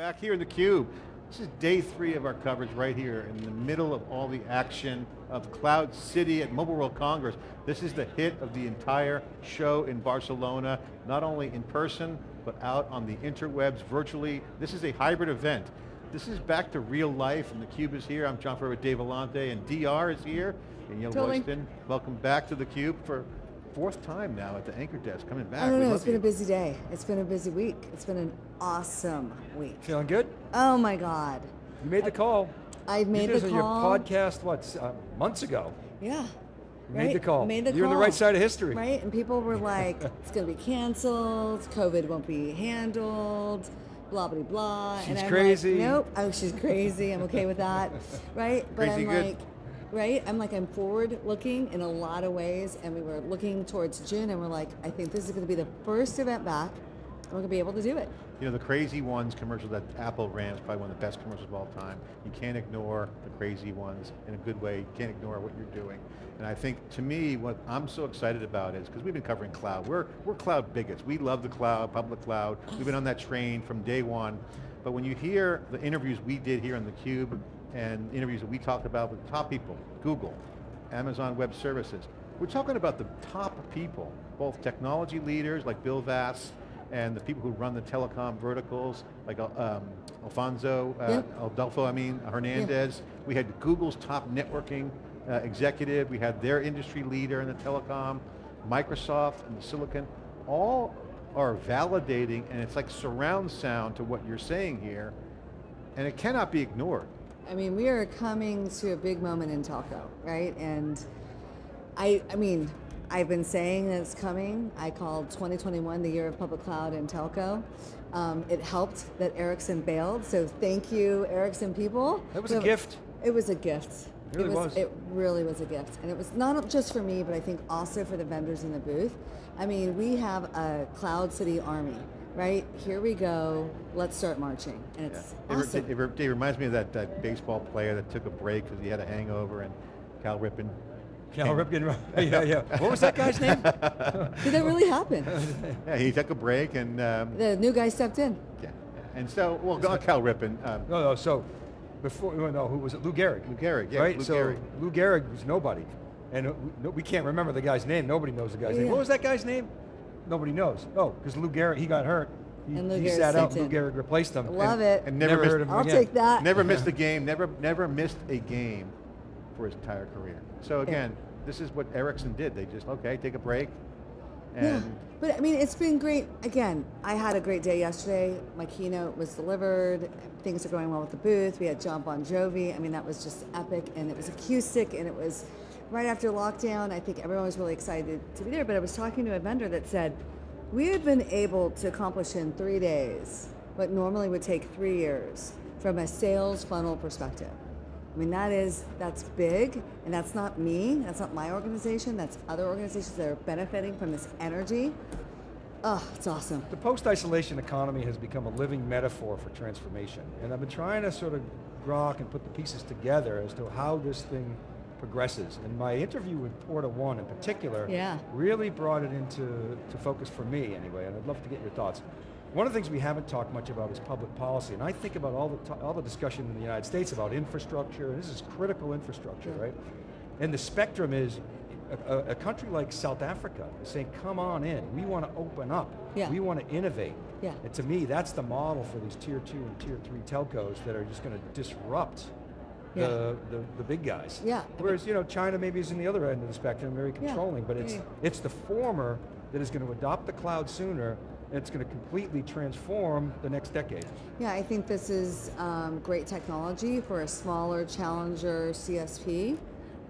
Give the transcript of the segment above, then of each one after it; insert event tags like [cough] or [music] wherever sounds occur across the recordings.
back here in theCUBE. This is day three of our coverage right here in the middle of all the action of Cloud City at Mobile World Congress. This is the hit of the entire show in Barcelona, not only in person, but out on the interwebs virtually. This is a hybrid event. This is back to real life, and theCUBE is here. I'm John Furrier with Dave Vellante, and DR is here. Danielle totally. Royston, welcome back to theCUBE for fourth time now at the anchor desk, coming back. I don't know, it's been you. a busy day. It's been a busy week. It's been an awesome week. Feeling good? Oh my God. You made the call. I made you did the this on call. your podcast, what, uh, months ago. Yeah. You right? made the call. Made the You're on the right side of history. Right, and people were [laughs] like, it's going to be canceled, COVID won't be handled, blah, blah, blah. and She's I'm crazy. Like, nope, oh, she's crazy, I'm okay with that, [laughs] right? But Crazy I'm good. like, right, I'm like, I'm forward looking in a lot of ways, and we were looking towards June, and we're like, I think this is going to be the first event back, and we're going to be able to do it. You know, the Crazy Ones commercial that Apple ran is probably one of the best commercials of all time. You can't ignore the crazy ones in a good way. You can't ignore what you're doing. And I think, to me, what I'm so excited about is, because we've been covering cloud, we're, we're cloud bigots. We love the cloud, public cloud. We've been on that train from day one. But when you hear the interviews we did here on theCUBE, and interviews that we talked about with top people, Google, Amazon Web Services, we're talking about the top people, both technology leaders like Bill Vass, and the people who run the telecom verticals, like um, Alfonso, uh, Yeah. Adolfo, I mean, Hernandez. We had Google's top networking uh, executive, we had their industry leader in the telecom, Microsoft and the Silicon, all are validating, and it's like surround sound to what you're saying here, and it cannot be ignored. I mean, we are coming to a big moment in telco, right? And I, I mean, I've been saying that it's coming. I called 2021 the year of public cloud and telco. Um, it helped that Ericsson bailed, so thank you, Ericsson people. That was a gift. It was a gift. It really was. It really was a gift. And it was not just for me, but I think also for the vendors in the booth. I mean, we have a Cloud City army, right? Here we go, let's start marching. And it's It, awesome. it re- it reminds me of that, that baseball player that took a break because he had a hangover and Cal Ripken. Cal came- Ripken, [laughs] yeah, yeah. What was that guy's name? [laughs] Did that really happen? [laughs] Yeah, he took a break and, um, The new guy stepped in. yeah. And so, well, go on Cal Ripken, um, no, no, so, before, no, who was it? Lou Gehrig. Lou Gehrig, yeah, right? Lou so, Gehrig. Lou Gehrig was nobody. And uh, we, can't remember the guy's name. Nobody knows the guy's name. What was that guy's name? Nobody knows. Oh, because Lou Gehrig, he got hurt. He, And Lou he Gehrig sat out, stepped Lou in. Gehrig replaced him. Love and it. and never, Never missed, heard of him I'll again. take that. never missed a game, never, never missed a game for his entire career. So again, this is what Ericsson did. They just, okay, take a break. Yeah, but I mean, it's been great. Again, I had a great day yesterday. My keynote was delivered. Things are going well with the booth. We had Jon Bon Jovi. I mean, that was just epic, and it was acoustic, and it was right after lockdown. I think everyone was really excited to be there. But I was talking to a vendor that said, we have been able to accomplish in three days what normally would take three years from a sales funnel perspective. I mean, that is, that's big, and that's not me, that's not my organization, that's other organizations that are benefiting from this energy. Oh, it's awesome. The post-isolation economy has become a living metaphor for transformation. And I've been trying to sort of grok and put the pieces together as to how this thing progresses. And my interview with PortaOne in particular Yeah. really brought it into to focus for me anyway, and I'd love to get your thoughts. One of the things we haven't talked much about is public policy, and I think about all the, all the discussion in the United States about infrastructure, and this is critical infrastructure, Yeah. right? And the spectrum is, a, a- a country like South Africa is saying, come on in, we want to open up, Yeah. we want to innovate. Yeah. And to me, that's the model for these tier two and tier three telcos that are just going to disrupt Yeah. the, the, the big guys. Yeah. Whereas, you know, China maybe is in the other end of the spectrum, very Yeah. controlling, but it's, Yeah. it's the former that is going to adopt the cloud sooner, and it's going to completely transform the next decade. Yeah, I think this is um, great technology for a smaller challenger CSP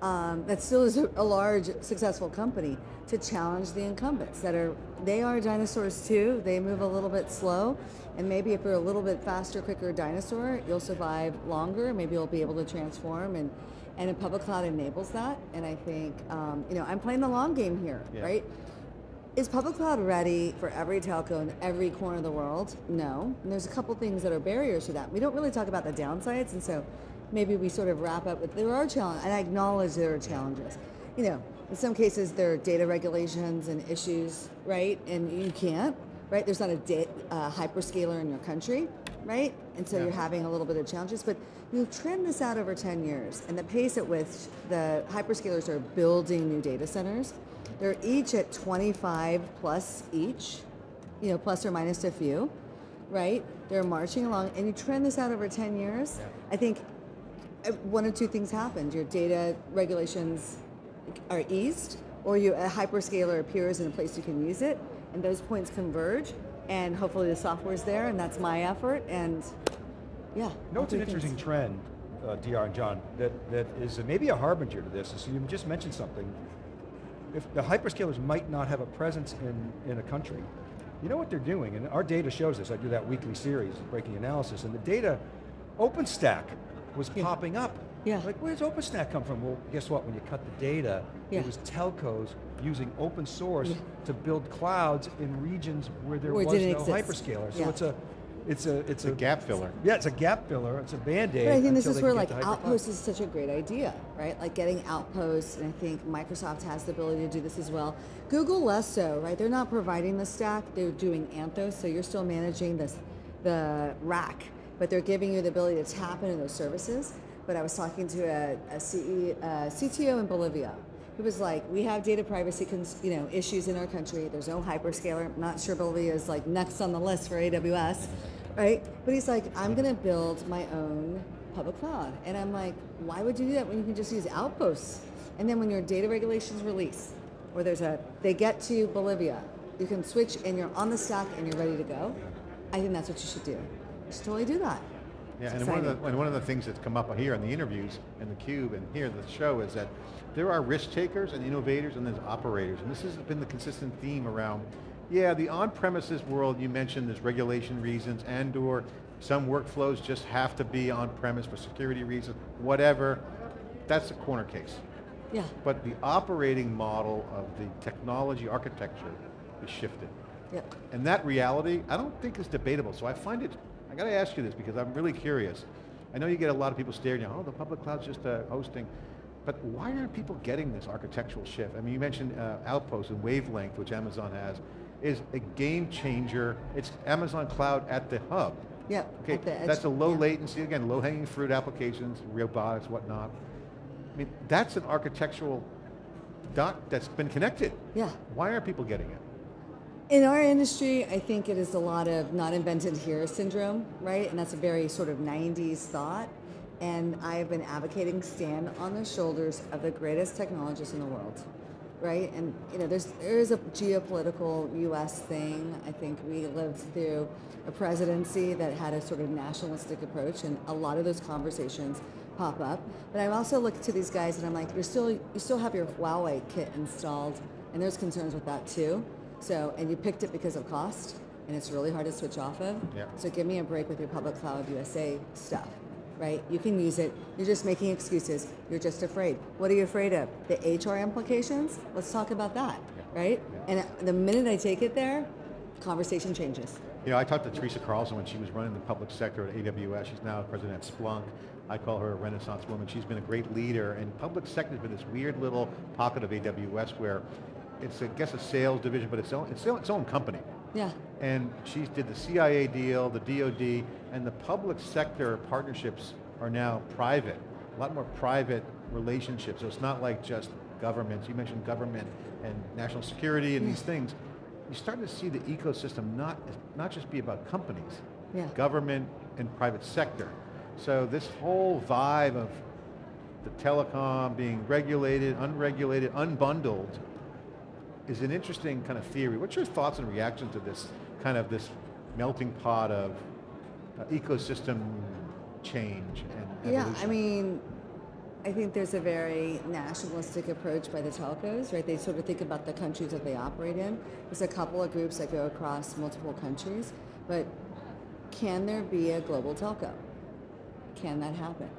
um, that still is a large successful company to challenge the incumbents that are, they are dinosaurs too, they move a little bit slow, and maybe if you're a little bit faster, quicker dinosaur, you'll survive longer, maybe you'll be able to transform, and, and a public cloud enables that, and I think, um, you know, I'm playing the long game here, Yeah. right? Is public cloud ready for every telco in every corner of the world? No. And there's a couple things that are barriers to that. We don't really talk about the downsides, and so maybe we sort of wrap up with there are challenges, and I acknowledge there are challenges. You know, in some cases there are data regulations and issues, right? And you can't, right? There's not a da- uh, hyperscaler in your country. right? And so Yeah. you're having a little bit of challenges, but you trend this out over 10 years, and the pace at which the hyperscalers are building new data centers, they're each at 25 plus each, you know, plus or minus a few, right? They're marching along, and you trend this out over 10 years. Yeah. I think uh, one or two things happened. Your data regulations are eased, or you a hyperscaler appears in a place you can use it, and those points converge, and hopefully the software's there, and that's my effort, and yeah. You know, it's an things- interesting trend, uh, DR and John, that, that is maybe a harbinger to this. So you just mentioned something. If the hyperscalers might not have a presence in, in a country, you know what they're doing, and our data shows this. I do that weekly series, breaking analysis, and the data, OpenStack was popping up. Yeah. Like, where does OpenStack come from? Well, guess what? When you cut the data, Yeah. it was telcos using open source Yeah. to build clouds in regions where there Where was no didn't exist. hyperscaler. So Yeah. it's a, it's a, it's It's a gap filler. yeah, it's a gap filler. It's a band-aid. But I think this is where like get to hypercloud. Outpost is such a great idea, right? Like getting Outposts, and I think Microsoft has the ability to do this as well. Google less so, right? They're not providing the stack; they're doing Anthos, so you're still managing this, the rack, but they're giving you the ability to tap into those services. But I was talking to a, a CE, uh, CTO in Bolivia. He was like, "We have data privacy, you know, issues in our country. There's no hyperscaler. I'm not sure Bolivia is like next on the list for AWS, right? But he's like, I'm going to build my own public cloud, and I'm like, why would you do that when you can just use Outposts? And then when your data regulations release, or there's a, they get to Bolivia, you can switch and you're on the stack and you're ready to go. I think that's what you should do. You should totally do that. Yeah, and one, of the, and one of the things that's come up here in the interviews and the cube and here in the show is that there are risk takers and innovators and there's operators. And this has been the consistent theme around, yeah, the on-premises world you mentioned there's regulation reasons and or some workflows just have to be on-premise for security reasons, whatever. That's a corner case. Yeah. But the operating model of the technology architecture is shifted. Yep. And that reality, I don't think is debatable. So I find it, I got to ask you this because I'm really curious. I know you get a lot of people staring at, oh, the public cloud's just uh, hosting. But why aren't people getting this architectural shift? I mean, you mentioned uh, Outpost and Wavelength, which Amazon has, is a game changer. It's Amazon Cloud at the hub. Yeah, Okay, at the edge, that's a low yeah. latency, again, low hanging fruit applications, robotics, whatnot. I mean, that's an architectural dot that's been connected. Yeah. Why aren't people getting it? In our industry, I think it is a lot of not invented here syndrome, right? And that's a very sort of 90s thought. And I have been advocating stand on the shoulders of the greatest technologists in the world, right? And you know, there's there is a geopolitical U.S. thing. I think we lived through a presidency that had a sort of nationalistic approach, and a lot of those conversations pop up. But I also look to these guys, and I'm like, you're still you still have your Huawei kit installed, and there's concerns with that too. So, and you picked it because of cost, and it's really hard to switch off of. Yeah. So give me a break with your public cloud USA stuff, right? You can use it. You're just making excuses. You're just afraid. What are you afraid of? The HR implications? Let's talk about that, right? And the minute I take it there, conversation changes. You know, I talked to Teresa Carlson when she was running the public sector at AWS. She's now president at Splunk. I call her a renaissance woman. She's been a great leader, and public sector has been this weird little pocket of AWS where it's, I guess, a sales division, but it's, own, it's its own company. Yeah. And she did the CIA deal, the DoD, and the public sector partnerships are now private. A lot more private relationships. So it's not like just governments. You mentioned government and national security and these mm. things. You're starting to see the ecosystem not, not just be about companies, Yeah. government and private sector. So this whole vibe of the telecom being regulated, unregulated, unbundled, is an interesting kind of theory. What's your thoughts and reactions to this kind of this melting pot of uh, ecosystem change and Yeah. I mean, I think there's a very nationalistic approach by the telcos, right? They sort of think about the countries that they operate in. There's a couple of groups that go across multiple countries, but can there be a global telco? Can that happen?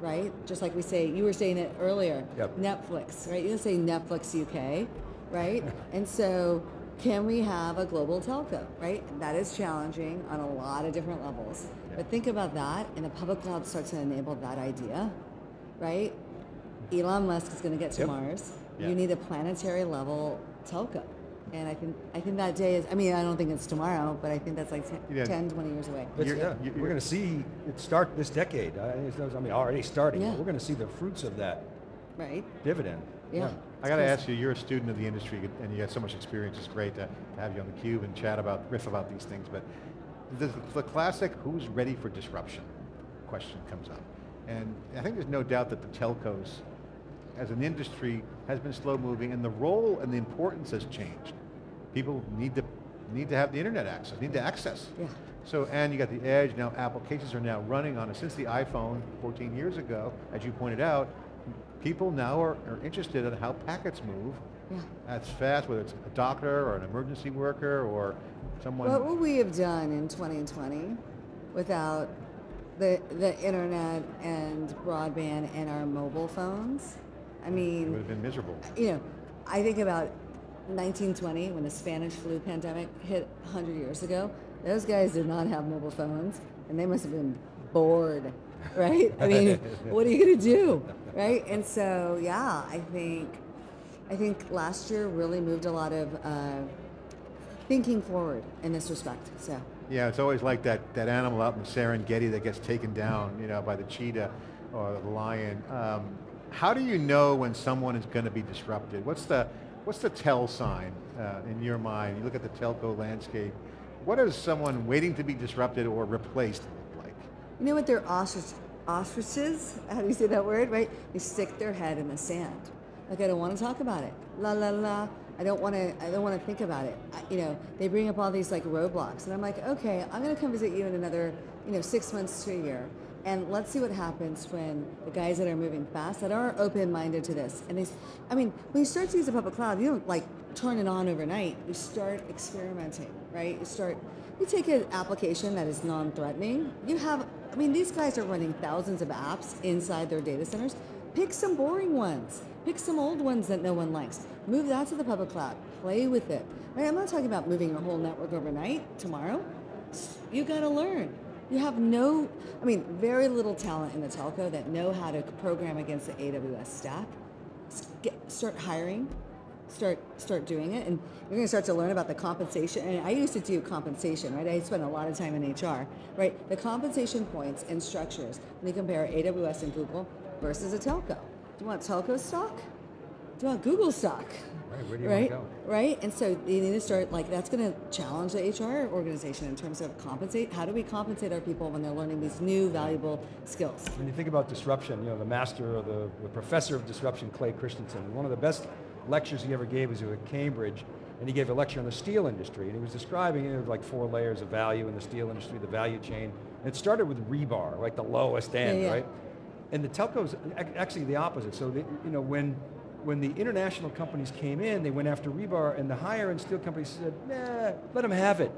Right? Just like we say, you were saying it earlier, Yep. Netflix, right? You don't say Netflix UK, right? and so can we have a global telco, right? That is challenging on a lot of different levels. But think about that, and the public cloud starts to enable that idea, right? Elon Musk is going to get to Yep. Mars. Yeah. You need a planetary level telco, And I think I think that day is. I mean, I don't think it's tomorrow, but I think that's like 10, Yeah. 10 20 years away. It's, You're- yeah, you- we're you're- going to see it start this decade. I, mean, already starting. Yeah. We're going to see the fruits of that Right? dividend. Yeah. I got to ask you, you're a student of the industry and you have so much experience. It's great to, have you on the cube and chat about, riff about these things. But the, the classic, who's ready for disruption question comes up. And I think there's no doubt that the telcos, as an industry, has been slow moving and the role and the importance has changed. People need to, need to have the internet access, need to access. Yeah. So, and you got the edge, now applications are now running on it. Since the iPhone 14 years ago, as you pointed out, people now are, are interested in how packets move. Yeah. That's fast, whether it's a doctor or an emergency worker or someone. What would we have done in 2020 without the the internet and broadband and our mobile phones? I mean, it would have been miserable. you know, I think about 1920 when the Spanish flu pandemic hit 100 years ago. Those guys did not have mobile phones, and they must have been bored, [laughs] right? I mean, what are you going to do, right? And so, yeah, I think, I think last year really moved a lot of uh, thinking forward in this respect. So, Yeah, it's always like that, that animal out in the Serengeti that gets taken down, you know, by the cheetah or the lion. Um, how do you know when someone is going to be disrupted? What's the, what's the tell sign uh, in your mind? You look at the telco landscape. What is someone waiting to be disrupted or replaced? You know what? They're ostrich, ostriches. How do you say that word? Right? They stick their head in the sand. Like I don't want to talk about it. La la la. I don't want to. I don't want to think about it. I, you know, they bring up all these like roadblocks, and I'm like, okay, I'm going to come visit you in another, you know, six months to a year, and let's see what happens when the guys that are moving fast, that are open-minded to this, and they, I mean, when you start to use a public cloud, you don't like turn it on overnight. You start experimenting, right? You start. You take an application that is non-threatening. You have. I mean, these guys are running thousands of apps inside their data centers. Pick some boring ones. Pick some old ones that no one likes. Move that to the public cloud. Play with it. Right? I'm not talking about moving your whole network overnight tomorrow. You got to learn. You have no, I mean, very little talent in the telco that know how to program against the AWS stack. Get, start hiring. Start start doing it, and you're going to start to learn about the compensation. And I used to do compensation, right? I spent a lot of time in HR, right? The compensation points and structures when you compare AWS and Google versus a telco. Do you want telco stock? Do you want Google stock? Right, where do you right? want to go? Right? And so you need to start like that's going to challenge the HR organization in terms of compensate. How do we compensate our people when they're learning these new valuable skills? When you think about disruption, you know, the master or the, the professor of disruption, Clay Christensen, one of the best lectures he ever gave was at Cambridge, and he gave a lecture on the steel industry, and he was describing you know, like four layers of value in the steel industry, the value chain. And it started with rebar, like the lowest end, yeah. right? And the telcos, actually the opposite. So, the, you know, when when the international companies came in, they went after rebar, and the higher end steel companies said, nah, let them have it.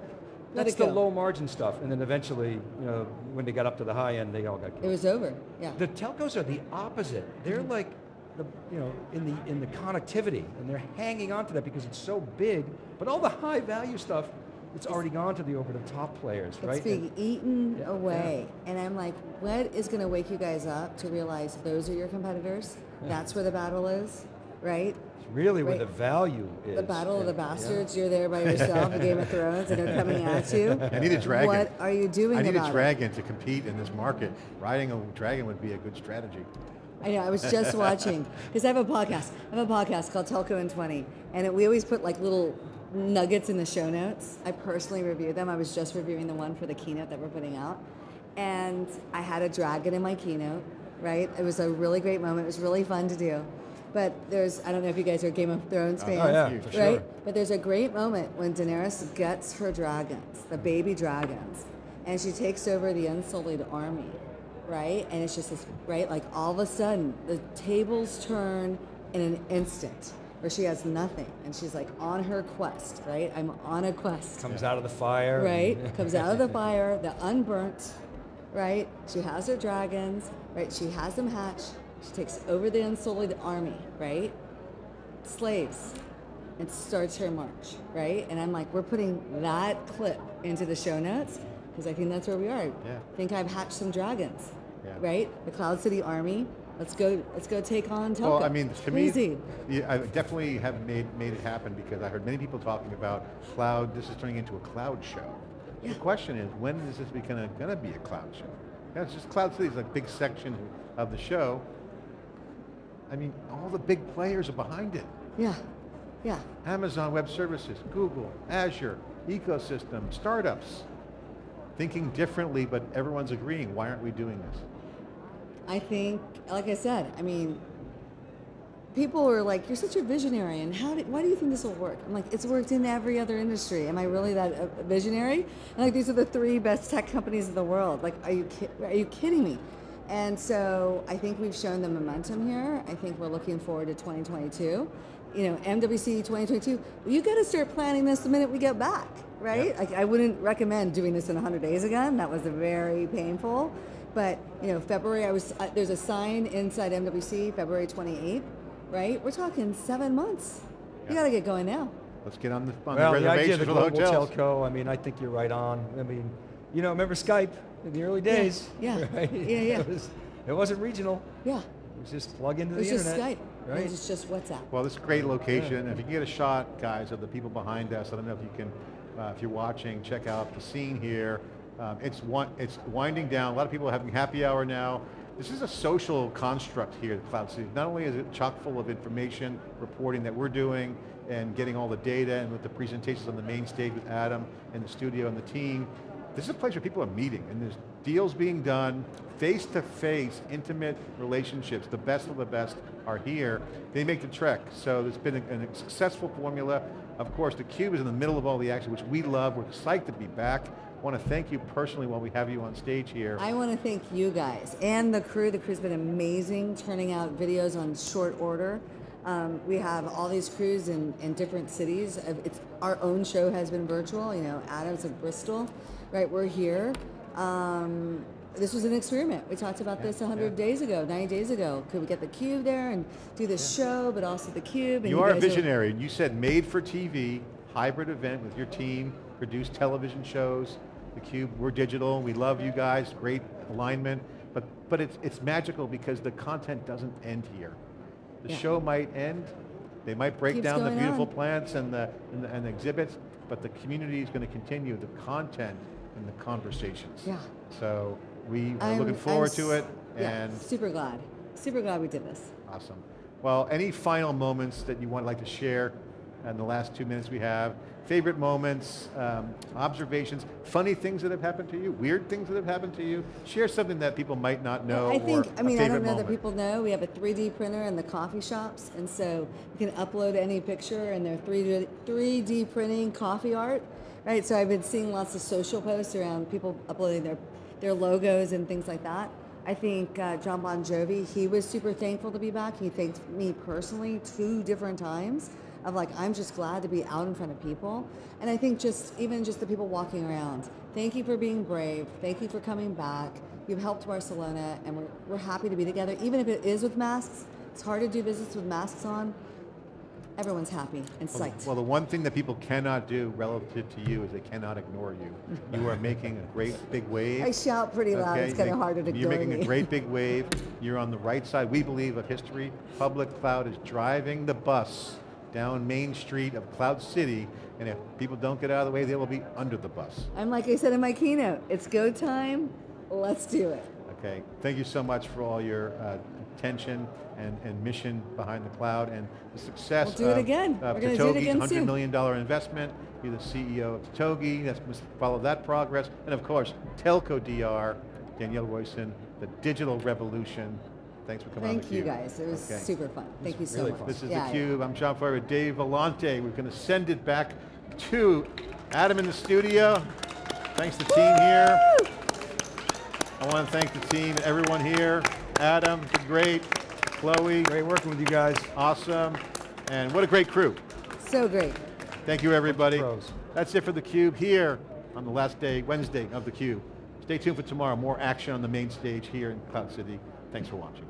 Let That's the go. low margin stuff. And then eventually, you know, when they got up to the high end, they all got killed. It was over. Yeah. The telcos are the opposite. They're Mm-hmm. like the you know in the in the connectivity, and they're hanging on to that because it's so big. But all the high value stuff, it's already gone to the over the top players, It's right? being And eaten Yeah, away. And I'm like, what is going to wake you guys up to realize those are your competitors? That's where the battle is, right? it's really where the value is. The battle of the and- yeah. bastards. You're there by yourself in Game of [laughs] Thrones, and they're coming at [laughs] you. I need a dragon. What are you doing I need about a it? dragon to compete in this market. Riding a dragon would be a good strategy. I know. I was just [laughs] watching because I have a podcast. I have a podcast called Telco in 20, and it, we always put like little nuggets in the show notes. I personally review them. I was just reviewing the one for the keynote that we're putting out, and I had a dragon in my keynote. Right? It was a really great moment. It was really fun to do. But there's I don't know if you guys are Game of Thrones oh, fans. Oh yeah, for right? sure. But there's a great moment when Daenerys guts her dragons, the baby dragons, and she takes over the Unsullied army, right? And it's just this, right? Like all of a sudden, the tables turn in an instant, where she has nothing, and she's like on her quest, right? I'm on a quest, Comes out of the fire. right? [laughs] Comes out of the fire, the unburnt, right? She has her dragons, right? She has them hatched. She takes over the Unsullied army, right? Slaves, and starts her march, right? And I'm like, we're putting that clip into the show notes because I think that's where we are. Yeah. think I've hatched some dragons, Yeah. Right? The Cloud City Army Let's go. Let's go take on Telco. Well, I mean, It's to crazy. me, yeah, I definitely have made, made it happen because I heard many people talking about cloud, this is turning into a cloud show. Yeah. The question is, when is this becoming, gonna be a cloud show? Yeah, it's just Cloud City is a big section of the show. I mean, all the big players are behind it. yeah, yeah. Amazon Web Services, Google, Azure, ecosystem, startups. Thinking differently, but everyone's agreeing, why aren't we doing this? I think, like I said, I mean, people were like, "You're such a visionary, and how? Did, why do you think this will work?" I'm like, "It's worked in every other industry. Am I really that uh, visionary?" And like, these are the three best tech companies in the world. Like, are you ki- are you kidding me? And so I think we've shown the momentum here. I think we're looking forward to 2022. You know, MWC 2022. You got to start planning this the minute we get back, right? Like, I wouldn't recommend doing this in 100 days again. That was very painful. But you know, February, I was uh, there's a sign inside MWC, February 28th, right? We're talking seven months. You got to get going now. Let's get on the, on Well, the the idea reservations of the for the global telco, I mean, I think you're right on. I mean, you know, remember Skype in the early days? yeah. [laughs] Right? Yeah, yeah. It, was, it wasn't regional. Yeah, It was just plug into the internet. it was the just internet. Skype. Right? It was just WhatsApp. Well, this is a great location. If you can get a shot, guys, of the people behind us, I don't know if you can, uh, if you're watching, check out the scene here. Um, it's it's winding down. A lot of people are having happy hour now. This is a social construct here at Cloud City. Not only is it chock full of information, reporting that we're doing, and getting all the data, and with the presentations on the main stage with Adam and the studio and the team, this is a place where people are meeting, and there's deals being done, face-to-face, intimate relationships. The best of the best are here. They make the trek, so it's been a, a successful formula. Of course, the Cube is in the middle of all the action, which we love. We're psyched to be back. Want to thank you personally while we have you on stage here. I want to thank you guys and the crew. The crew's been amazing, turning out videos on short order. Um, we have all these crews in, in different cities. Uh, It's our own show has been virtual. You know, Adams of Bristol, right? We're here. Um, this was an experiment. We talked about this 100 yeah. days ago, 90 days ago. Could we get the cube there and do this show, but also the cube? And You are a guys are- visionary. You said made for TV, hybrid event with your team, produce television shows. The Cube, we're digital. We love you guys. Great alignment. But but it's it's magical because the content doesn't end here. The Yeah. show might end. They might break Keeps down the beautiful on. plants and the, and the and the exhibits, but the community is going to continue the content and the conversations. Yeah. So we are I'm- looking forward to it. yeah, And super glad. Super glad we did this. Awesome. Well, any final moments that you want like to share in the last two minutes we have? Favorite moments, um, observations, funny things that have happened to you, weird things that have happened to you? Share something that people might not know I think, I mean, I don't know moment. that people know, we have a 3D printer in the coffee shops, and so you can upload any picture and they're 3D, 3D printing coffee art, right? So I've been seeing lots of social posts around people uploading their, their logos and things like that. I think uh, Jon Bon Jovi, he was super thankful to be back. He thanked me personally two different times of like, I'm just glad to be out in front of people. And I think just, even just the people walking around, thank you for being brave. Thank you for coming back. You've helped Barcelona, and we're, we're happy to be together, even if it is with masks. It's hard to do business with masks on. Everyone's happy and Well, psyched. Well, the one thing that people cannot do relative to you is they cannot ignore you. [laughs] You are making a great big wave. I shout pretty loud. Okay, It's kind you- of harder to ignore You're making me. a great big [laughs] wave. You're on the right side, we believe, of history. Public Cloud is driving the bus down Main Street of Cloud City, and if people don't get out of the way, they will be under the bus. I'm like I said in my keynote. It's go time. Let's do it. Okay, thank you so much for all your uh, attention and, and mission behind the cloud and the success We'll do it of, again. of We're do it Totogi's again $100 soon. million dollar investment. You're the CEO of Totogi, that's follow that progress. And of course, Telco DR, Danielle Royston, the digital revolution. Thanks for coming on Thank you guys. It was Okay. super fun. Thank you so really much. fun. This is Yeah, yeah. theCUBE, I'm John Furrier, with Dave Vellante. We're going to send it back to Adam in the studio. Thanks to the team here. I want to thank the team, everyone here. Adam, did great. Chloe, Great working with you guys. awesome. And what a great crew. So great. Thank you everybody. That's it for theCUBE here on the last day, Wednesday of theCUBE. Stay tuned for tomorrow, more action on the main stage here in Cloud City. Thanks for watching.